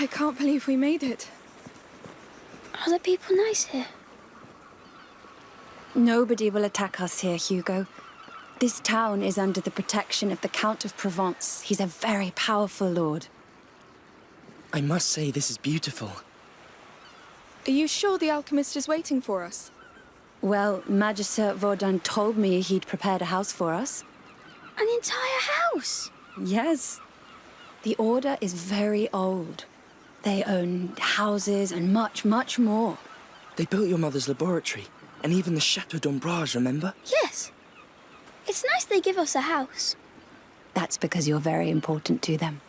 I can't believe we made it. Are the people nice here? Nobody will attack us here, Hugo. This town is under the protection of the Count of Provence. He's a very powerful lord. I must say this is beautiful. Are you sure the alchemist is waiting for us? Well, Magister Vaudin told me he'd prepared a house for us. An entire house? Yes. The Order is very old. They own houses and much, much more. They built your mother's laboratory, and even the Chateau d'Ombrage, remember? Yes. It's nice they give us a house. That's because you're very important to them.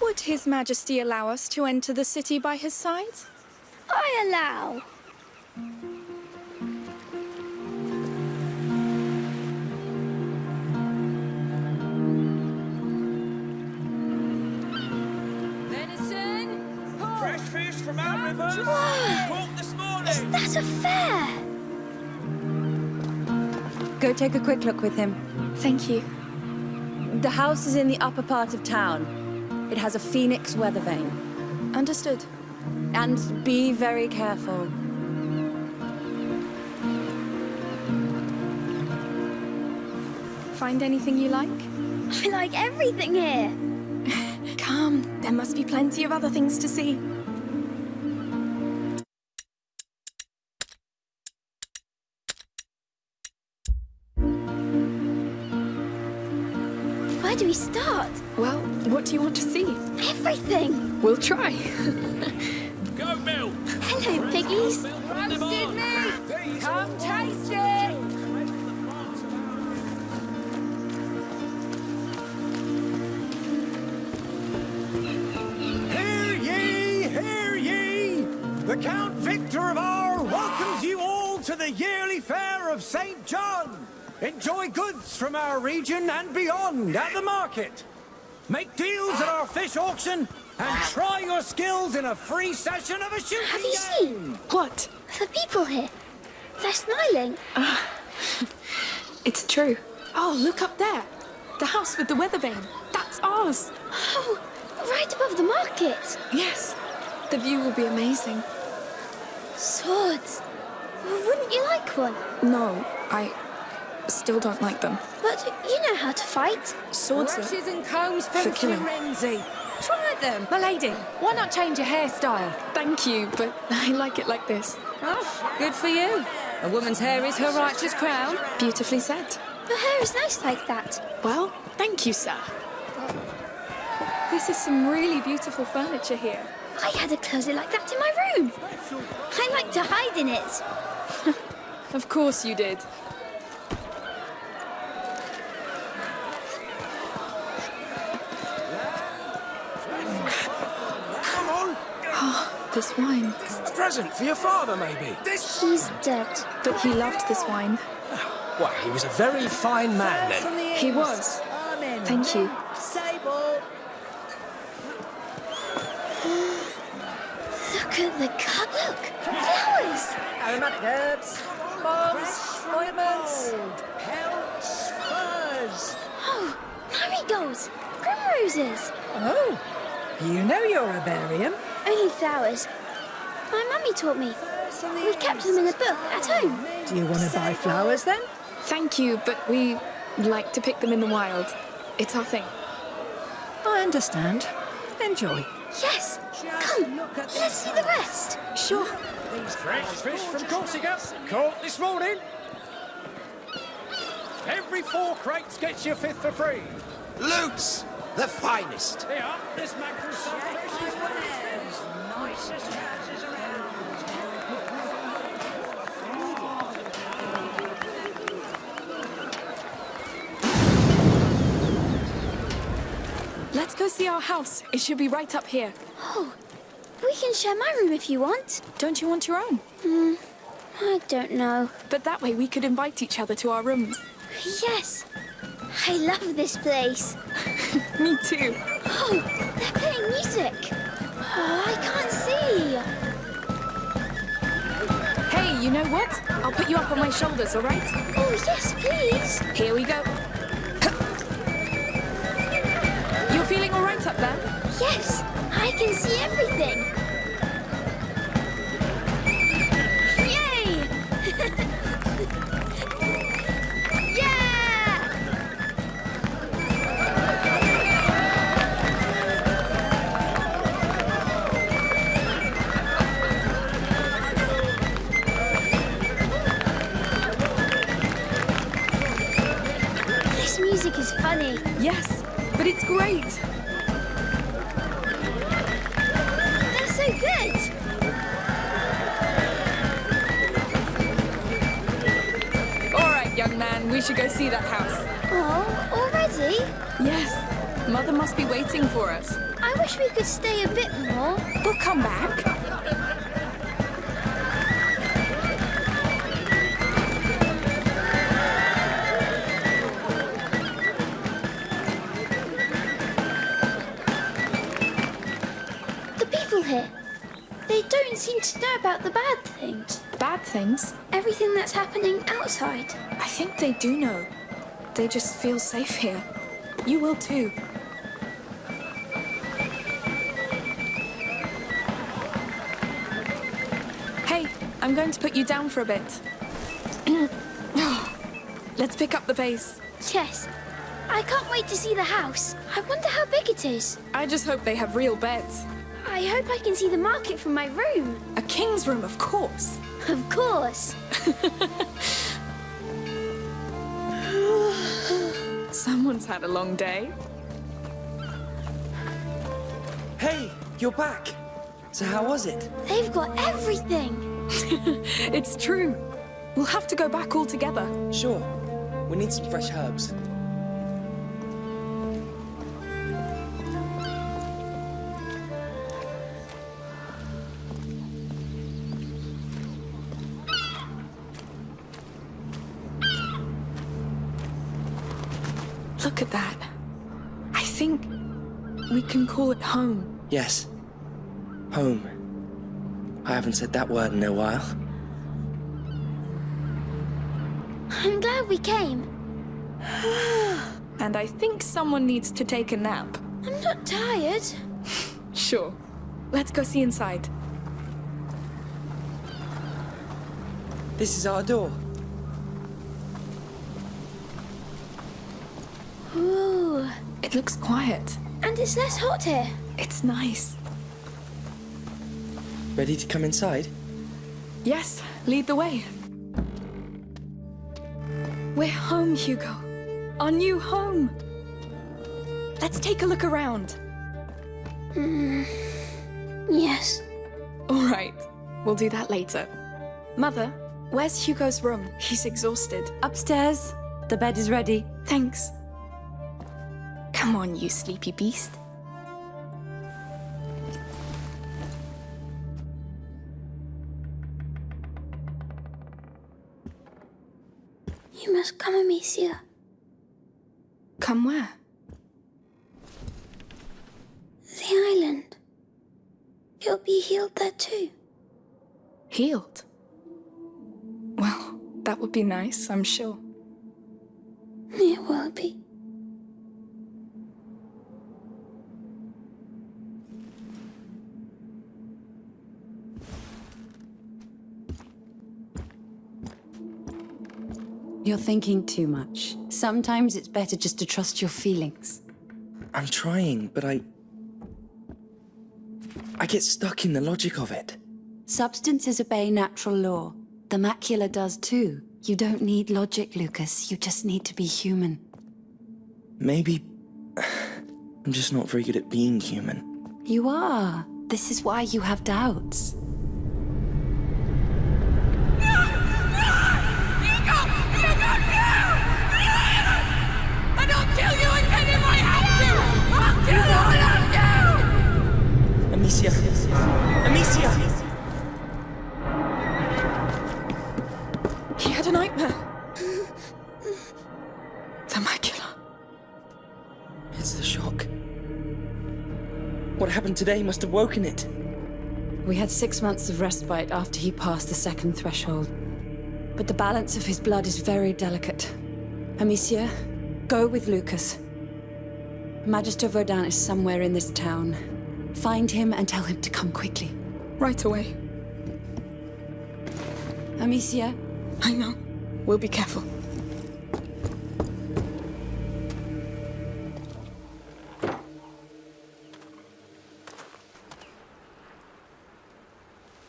Would His Majesty allow us to enter the city by his side? I allow. From our rivers! Caught this morning! Is that a fair? Go take a quick look with him. Thank you. The house is in the upper part of town. It has a phoenix weather vane. Understood. And be very careful. Find anything you like? I like everything here. Come, there must be plenty of other things to see. Where do we start? Well, what do you want to see? Everything. We'll try. Go, Bill! Hello, piggies. Roasted meat! Come taste it! Hear ye, hear ye! The Count Victor of R welcomes you all to the yearly fair of St. John. Enjoy goods from our region and beyond at the market. Make deals at our fish auction and try your skills in a free session of a shooting Have you game. seen? What? The people here. They're smiling. Ah, it's true. Oh, look up there. The house with the weather vane. That's ours. Oh, right above the market. Yes. The view will be amazing. Swords. Wouldn't you like one? No, I still don't like them. But you know how to fight. Swords are... Brushes and combs For from killing. Firenze. Try them. My lady, why not change your hairstyle? Thank you, but I like it like this. Oh, good for you. A woman's hair is her righteous crown. Beautifully said. Your hair is nice like that. Well, thank you, sir. This is some really beautiful furniture here. I had a closet like that in my room. I like to hide in it. Of course you did. Come on! This wine. A present for your father, maybe? This... He's dead. But he loved this wine. Well, he was a very fine man then. He was. Thank you. Look at the cup. Look, flowers. Aromatic herbs, bombs, ointments. Pelts, furs. Oh, marigolds, primroses. Oh, you know you're a herbarium. Only flowers. My mummy taught me. We kept them in a book at home. Do you want to buy flowers then? Thank you, but we like to pick them in the wild. It's our thing. I understand. Enjoy. Yes. Come, let's see the rest. Sure. These Fresh fish from Corsica, caught this morning. Every four crates gets you a fifth for free. Lutes, the finest. Here, this mackerel Let's go see our house. It should be right up here. Oh, we can share my room if you want. Don't you want your own? Hmm, I don't know. But that way we could invite each other to our rooms. Yes. I love this place. Me too. Oh, they're playing music. Oh, I can't see. Hey, you know what? I'll put you up on my shoulders, all right? Oh, yes, please. Here we go. You're feeling all right up there? Yes, I can see everything. Yes, but it's great. They're so good. All right, young man, we should go see that house. Oh, already? Yes, Mother must be waiting for us. I wish we could stay a bit more. We'll come back. Seem to know about the bad things. Bad things? Everything that's happening outside. I think they do know. They just feel safe here. You will too. Hey, I'm going to put you down for a bit. Let's pick up the pace. Yes. I can't wait to see the house. I wonder how big it is. I just hope they have real beds. I hope I can see the market from my room. A king's room, of course. Of course. Someone's had a long day. Hey, you're back. So how was it? They've got everything. It's true. We'll have to go back all together. Sure. We need some fresh herbs. Call it home. Yes. Home. I haven't said that word in a while. I'm glad we came. And I think someone needs to take a nap. I'm not tired. Sure. Let's go see inside. This is our door. Ooh. It looks quiet. And it's less hot here. It's nice. Ready to come inside? Yes, lead the way. We're home, Hugo. Our new home. Let's take a look around. Mm, yes. All right, we'll do that later. Mother, where's Hugo's room? He's exhausted. Upstairs. The bed is ready. Thanks. Come on, you sleepy beast. You must come, Amicia. Come where? The island. You'll be healed there too. Healed. Well, that would be nice, I'm sure. It will be. You're thinking too much. Sometimes it's better just to trust your feelings. I'm trying, but I. I get stuck in the logic of it. Substances obey natural law. The macula does too. You don't need logic, Lucas. You just need to be human. Maybe. I'm just not very good at being human. You are. This is why you have doubts. Amicia! Amicia! He had a nightmare. the macula. It's the shock. What happened today must have woken it. We had six months of respite after he passed the second threshold. But the balance of his blood is very delicate. Amicia, go with Lucas. Magister Vaudin is somewhere in this town. Find him and tell him to come quickly. Right away. Amicia, I know. We'll be careful.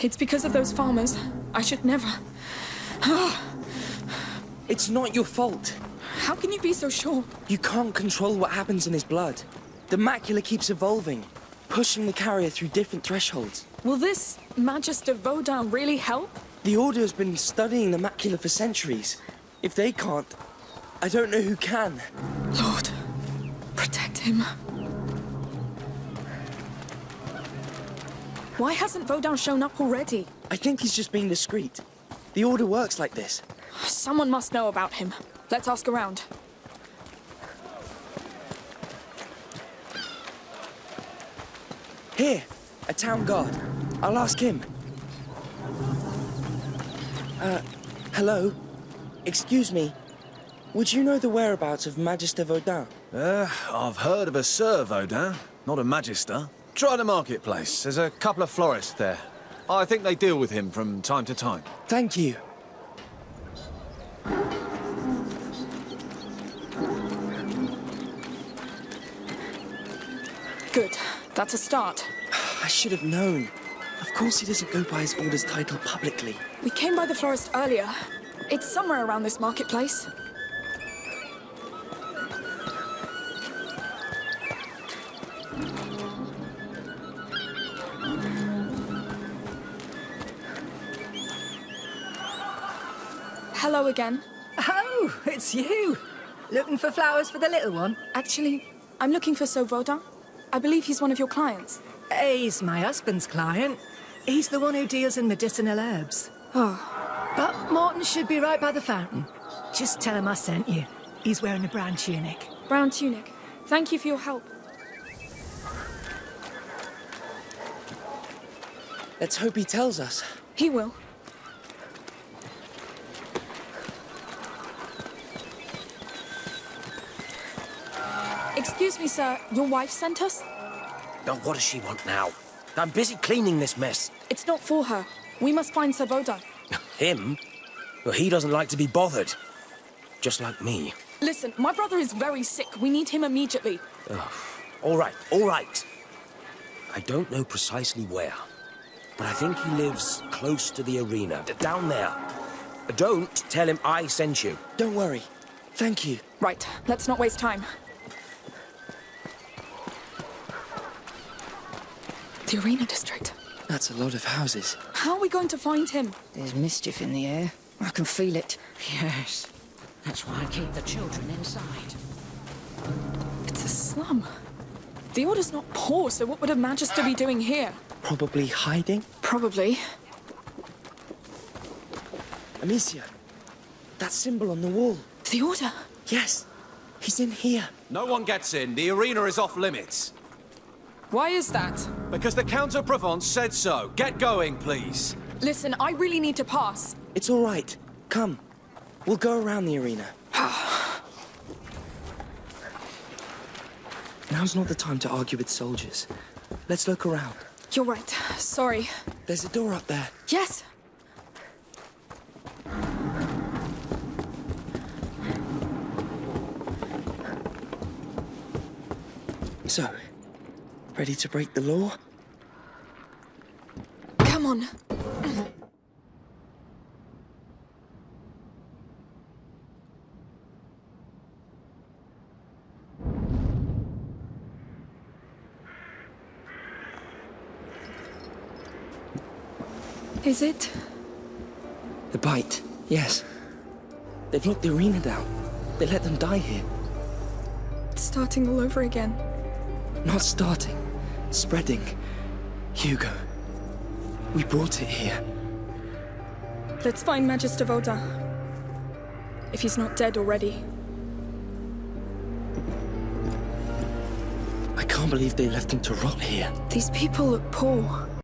It's because of those farmers. I should never. It's not your fault. How can you be so sure? You can't control what happens in his blood. The macula keeps evolving, pushing the carrier through different thresholds. Will this Magister Vaudin really help? The Order has been studying the macula for centuries. If they can't, I don't know who can. Lord, protect him. Why hasn't Vaudin shown up already? I think he's just being discreet. The Order works like this. Someone must know about him. Let's ask around. Here, a town guard. I'll ask him. Uh, hello? Excuse me. Would you know the whereabouts of Magister Vaudin? Uh, I've heard of a Sir Vaudin, not a Magister. Try the marketplace. There's a couple of florists there. I think they deal with him from time to time. Thank you. That's a start. I should have known. Of course he doesn't go by his order's title publicly. We came by the florist earlier. It's somewhere around this marketplace. Hello again. Oh, it's you. Looking for flowers for the little one? Actually, I'm looking for Sir Vaudin. I believe he's one of your clients. He's my husband's client. He's the one who deals in medicinal herbs. Oh, But Morton should be right by the fountain. Just tell him I sent you. He's wearing a brown tunic. brown tunic. Thank you for your help. Let's hope he tells us. He will. Excuse me, sir. Your wife sent us? Now, what does she want now? I'm busy cleaning this mess. It's not for her. We must find Sir Vaudin. Him? Well, he doesn't like to be bothered. Just like me. Listen, my brother is very sick. We need him immediately. Oh, All right, all right. I don't know precisely where, but I think he lives close to the arena, down there. Don't tell him I sent you. Don't worry. Thank you. Right, let's not waste time. The arena district. That's a lot of houses. How are we going to find him? There's mischief in the air. I can feel it. Yes. That's why I keep the children inside. It's a slum. The Order's not poor, so what would a Magister be doing here? Probably hiding. Probably. Amicia, that symbol on the wall. The Order? Yes, he's in here. No one gets in. The arena is off limits. Why is that? Because the Count of Provence said so. Get going, please. Listen, I really need to pass. It's all right. Come. We'll go around the arena. Now's not the time to argue with soldiers. Let's look around. You're right. Sorry. There's a door up there. Yes. So, ready to break the law? Come on. Is it? The bite, yes. They've locked the arena down. They let them die here. It's starting all over again. Not starting, spreading. Hugo, we brought it here. Let's find Magister Vaudin. If he's not dead already. I can't believe they left him to rot here. These people look poor.